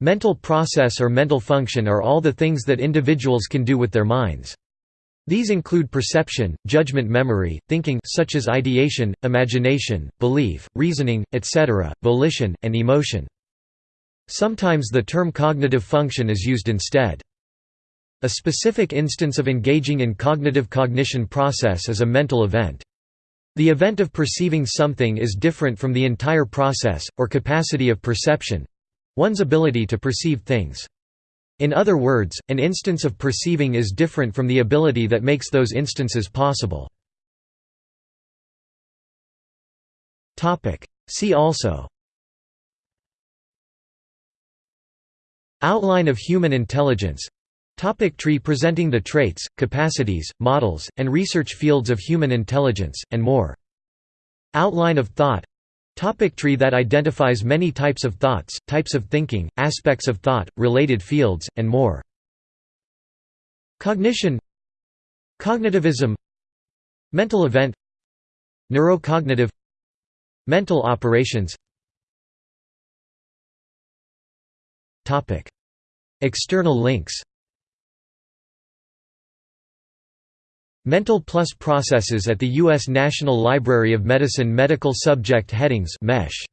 Mental process or mental function are all the things that individuals can do with their minds. These include perception, judgment memory, thinking such as ideation, imagination, belief, reasoning, etc., volition, and emotion. Sometimes the term cognitive function is used instead. A specific instance of engaging in cognitive cognition process is a mental event. The event of perceiving something is different from the entire process, or capacity of perception—one's ability to perceive things. In other words, an instance of perceiving is different from the ability that makes those instances possible. See also Outline of human intelligence Topic tree presenting the traits, capacities, models, and research fields of human intelligence, and more. Outline of thought Topic tree that identifies many types of thoughts, types of thinking, aspects of thought, related fields, and more. Cognition Cognitivism Mental event Neurocognitive Mental operations. External links Mental Plus Processes at the U.S. National Library of Medicine Medical Subject Headings MESH